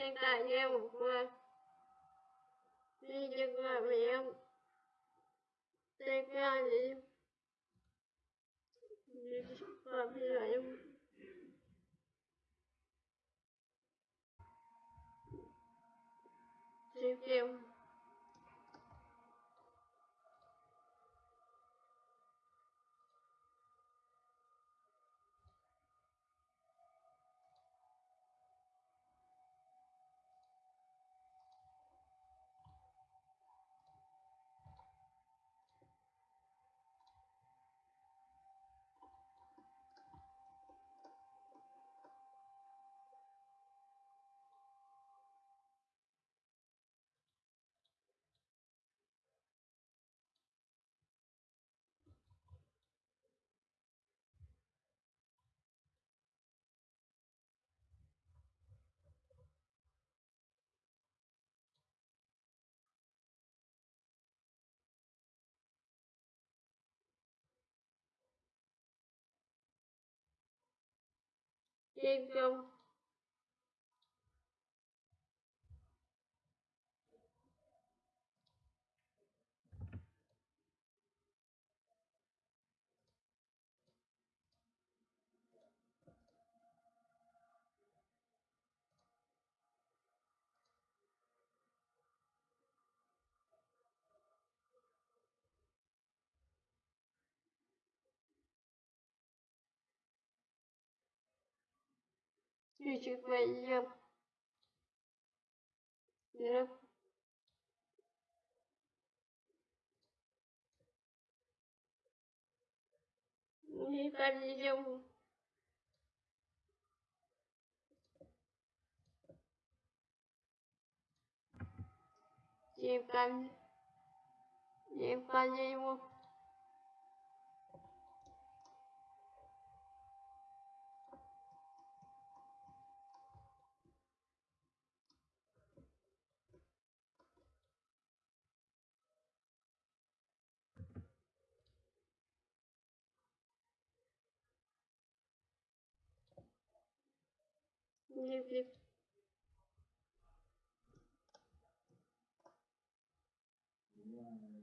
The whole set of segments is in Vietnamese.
hiện tại như em đi chừng là mẹ em. Take ra đi. Và bây giờ एकदम. Küçük bayım. Yürüp. Yıkayacağım. Yıkayacağım. Yıkayacağım. Ne bileyim. Yeah.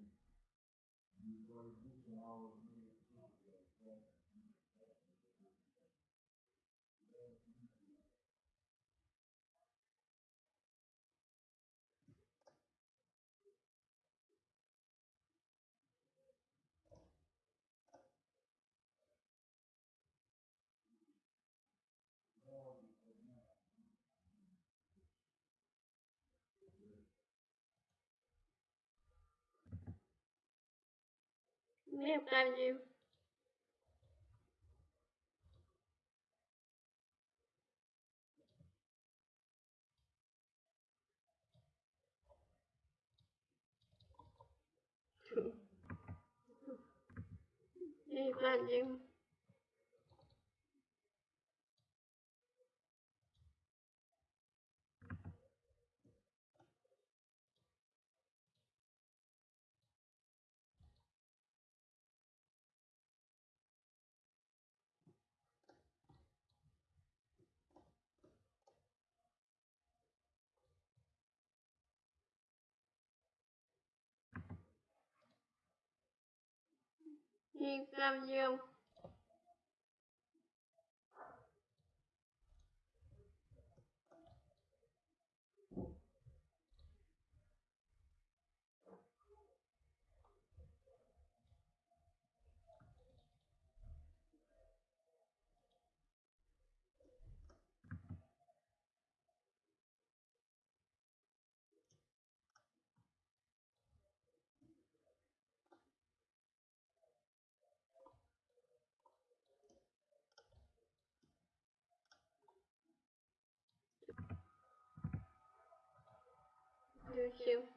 Ta đi chung Chim canh Chim canh nhiêu? Một Như Dương thank you.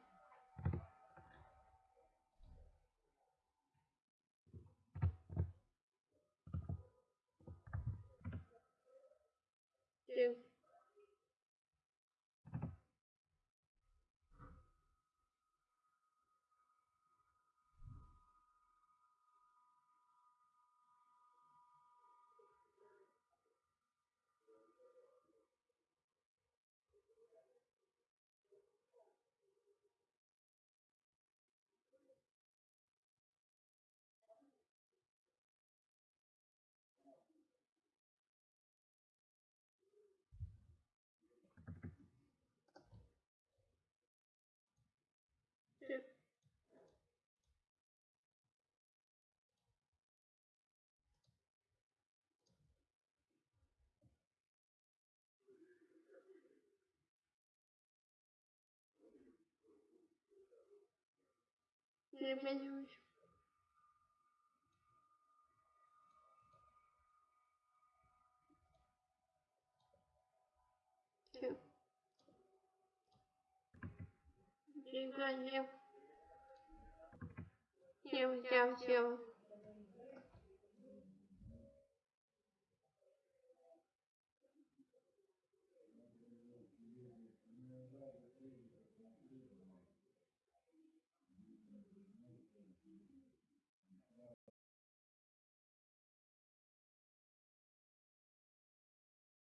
vermelhos Cinco anel. Siêu, siêu, siêu.